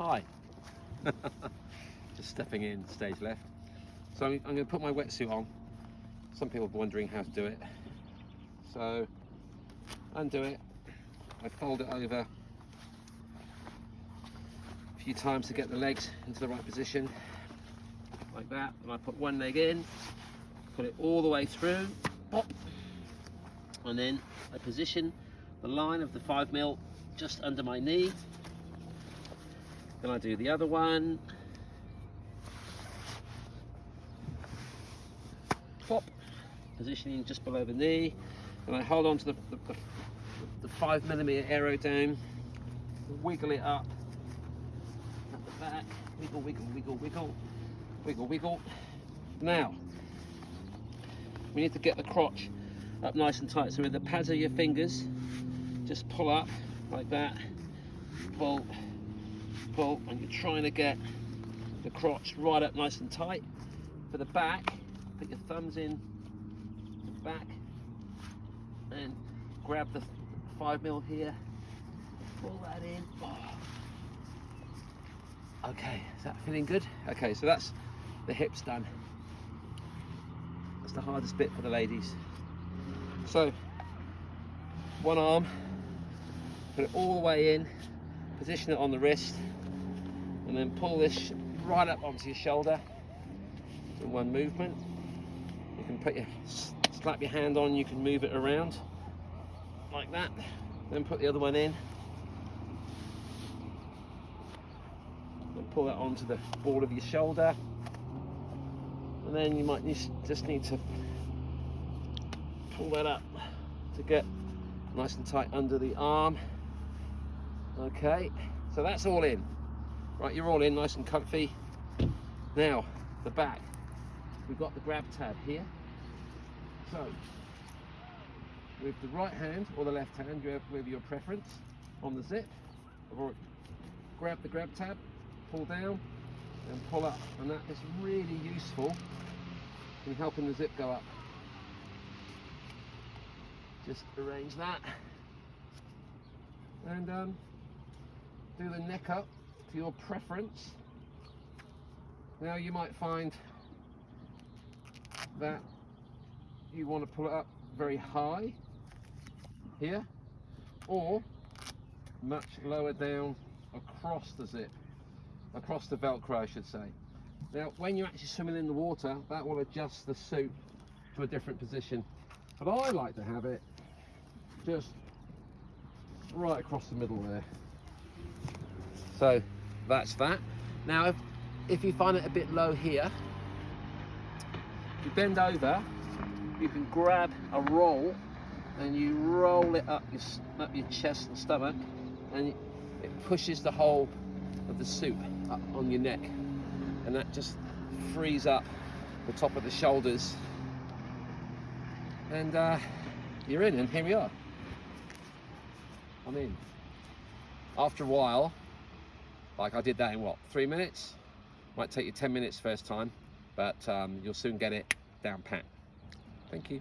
Hi. Just stepping in stage left. So I'm, I'm going to put my wetsuit on. Some people are wondering how to do it. So undo it. I fold it over a few times to get the legs into the right position. Like that. And I put one leg in, put it all the way through, pop. And then I position the line of the five mil just under my knee. Then I do the other one. Pop, positioning just below the knee. And I hold on to the, the, the, the five millimeter arrow down, wiggle it up at the back, wiggle, wiggle, wiggle, wiggle, wiggle, wiggle. Now, we need to get the crotch up nice and tight. So with the pads of your fingers, just pull up like that, pull, pull, and you're trying to get the crotch right up nice and tight. For the back, put your thumbs in the back and grab the five mil here, pull that in. Oh. Okay, is that feeling good? Okay, so that's the hips done. That's the hardest bit for the ladies. So, one arm, put it all the way in, position it on the wrist, and then pull this right up onto your shoulder in one movement. You can put your slap your hand on, you can move it around like that. Then put the other one in. And pull that onto the ball of your shoulder. And then you might just need to pull that up to get nice and tight under the arm. Okay, so that's all in. Right, you're all in, nice and comfy. Now, the back. We've got the grab tab here. So, with the right hand or the left hand, you have with your preference on the zip. Grab the grab tab, pull down, and pull up. And that is really useful in helping the zip go up. Just arrange that. And um, do the neck up to your preference. Now you might find that you want to pull it up very high here or much lower down across the zip across the velcro I should say. Now when you're actually swimming in the water that will adjust the suit to a different position. But I like to have it just right across the middle there. So that's that. Now if, if you find it a bit low here if you bend over you can grab a roll and you roll it up your, up your chest and stomach and it pushes the whole of the suit up on your neck. And that just frees up the top of the shoulders. And uh, you're in and here we are. I'm in. After a while like I did that in what three minutes? Might take you 10 minutes first time but um, you'll soon get it down pat. Thank you